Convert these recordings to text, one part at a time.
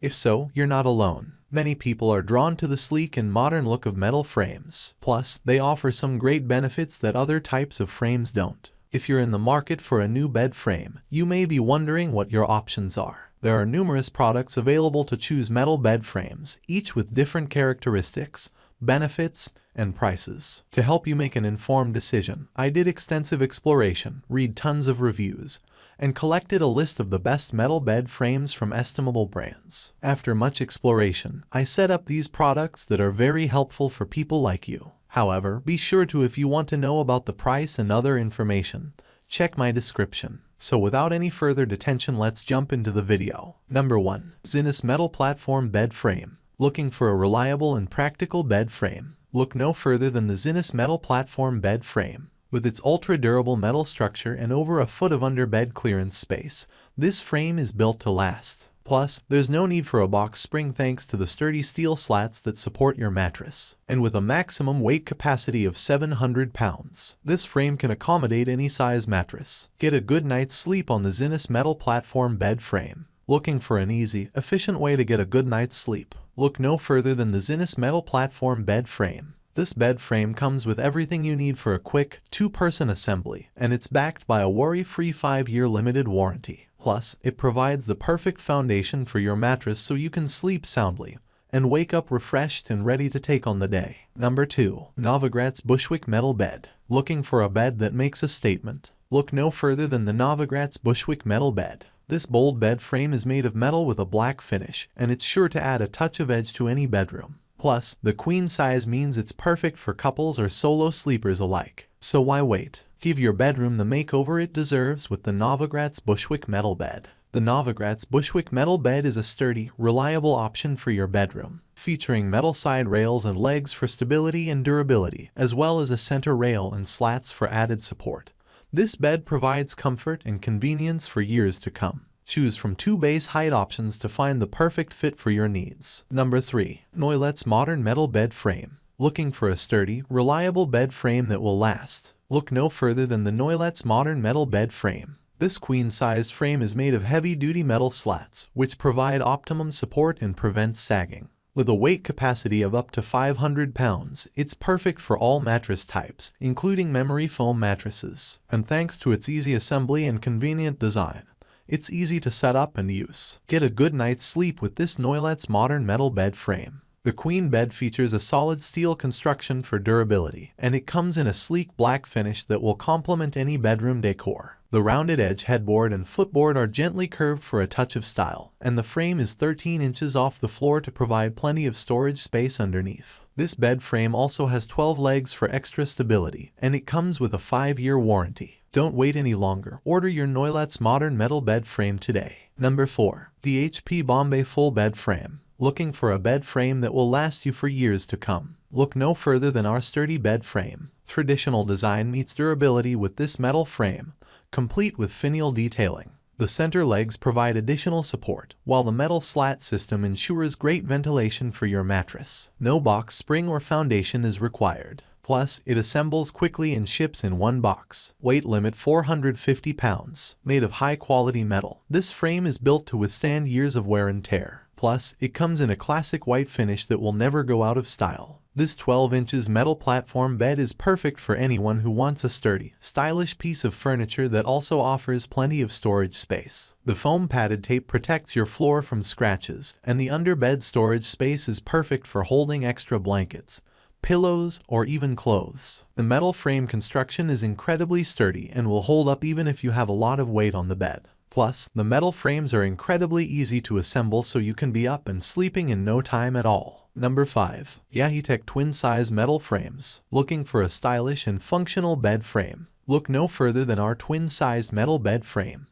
If so, you're not alone. Many people are drawn to the sleek and modern look of metal frames. Plus, they offer some great benefits that other types of frames don't. If you're in the market for a new bed frame, you may be wondering what your options are. There are numerous products available to choose metal bed frames, each with different characteristics, benefits, and prices. To help you make an informed decision, I did extensive exploration, read tons of reviews, and collected a list of the best metal bed frames from estimable brands. After much exploration, I set up these products that are very helpful for people like you. However, be sure to if you want to know about the price and other information, check my description. So without any further detention let's jump into the video. Number 1. Zinus Metal Platform Bed Frame. Looking for a reliable and practical bed frame? Look no further than the Zinus Metal Platform Bed Frame. With its ultra-durable metal structure and over a foot of underbed clearance space, this frame is built to last. Plus, there's no need for a box spring thanks to the sturdy steel slats that support your mattress. And with a maximum weight capacity of 700 pounds, this frame can accommodate any size mattress. Get a good night's sleep on the Zinus metal platform bed frame. Looking for an easy, efficient way to get a good night's sleep? Look no further than the Zinus metal platform bed frame. This bed frame comes with everything you need for a quick, two-person assembly, and it's backed by a worry-free 5-year limited warranty. Plus, it provides the perfect foundation for your mattress so you can sleep soundly and wake up refreshed and ready to take on the day. Number 2. Novogratz Bushwick Metal Bed. Looking for a bed that makes a statement? Look no further than the Novogratz Bushwick Metal Bed. This bold bed frame is made of metal with a black finish, and it's sure to add a touch of edge to any bedroom. Plus, the queen size means it's perfect for couples or solo sleepers alike. So why wait? Give your bedroom the makeover it deserves with the Novogratz Bushwick Metal Bed. The Novogratz Bushwick Metal Bed is a sturdy, reliable option for your bedroom, featuring metal side rails and legs for stability and durability, as well as a center rail and slats for added support. This bed provides comfort and convenience for years to come. Choose from two base height options to find the perfect fit for your needs. Number 3. Noilet's Modern Metal Bed Frame. Looking for a sturdy, reliable bed frame that will last? Look no further than the Noilet's Modern Metal Bed Frame. This queen-sized frame is made of heavy-duty metal slats, which provide optimum support and prevent sagging. With a weight capacity of up to 500 pounds, it's perfect for all mattress types, including memory foam mattresses. And thanks to its easy assembly and convenient design, it's easy to set up and use. Get a good night's sleep with this Noilet's modern metal bed frame. The queen bed features a solid steel construction for durability, and it comes in a sleek black finish that will complement any bedroom decor. The rounded edge headboard and footboard are gently curved for a touch of style, and the frame is 13 inches off the floor to provide plenty of storage space underneath. This bed frame also has 12 legs for extra stability, and it comes with a 5-year warranty. Don't wait any longer. Order your Noilet's modern metal bed frame today. Number 4. DHP Bombay Full Bed Frame. Looking for a bed frame that will last you for years to come? Look no further than our sturdy bed frame. Traditional design meets durability with this metal frame, complete with finial detailing. The center legs provide additional support, while the metal slat system ensures great ventilation for your mattress. No box spring or foundation is required. Plus, it assembles quickly and ships in one box. Weight limit 450 pounds. Made of high-quality metal. This frame is built to withstand years of wear and tear. Plus, it comes in a classic white finish that will never go out of style. This 12 inches metal platform bed is perfect for anyone who wants a sturdy, stylish piece of furniture that also offers plenty of storage space. The foam padded tape protects your floor from scratches, and the underbed storage space is perfect for holding extra blankets, pillows, or even clothes. The metal frame construction is incredibly sturdy and will hold up even if you have a lot of weight on the bed. Plus, the metal frames are incredibly easy to assemble so you can be up and sleeping in no time at all. Number 5. Yaheetech Twin Size Metal Frames. Looking for a stylish and functional bed frame? Look no further than our twin-sized metal bed frame.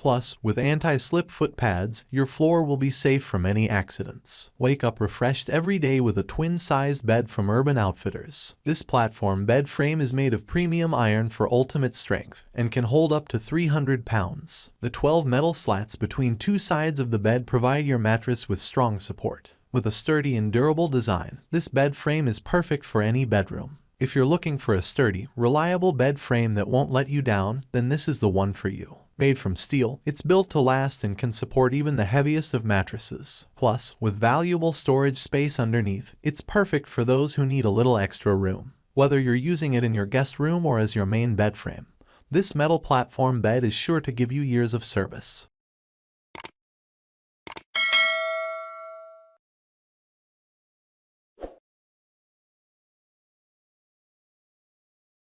Plus, with anti-slip foot pads, your floor will be safe from any accidents. Wake up refreshed every day with a twin-sized bed from Urban Outfitters. This platform bed frame is made of premium iron for ultimate strength and can hold up to 300 pounds. The 12 metal slats between two sides of the bed provide your mattress with strong support. With a sturdy and durable design, this bed frame is perfect for any bedroom. If you're looking for a sturdy, reliable bed frame that won't let you down, then this is the one for you. Made from steel, it's built to last and can support even the heaviest of mattresses. Plus, with valuable storage space underneath, it's perfect for those who need a little extra room. Whether you're using it in your guest room or as your main bed frame, this metal platform bed is sure to give you years of service.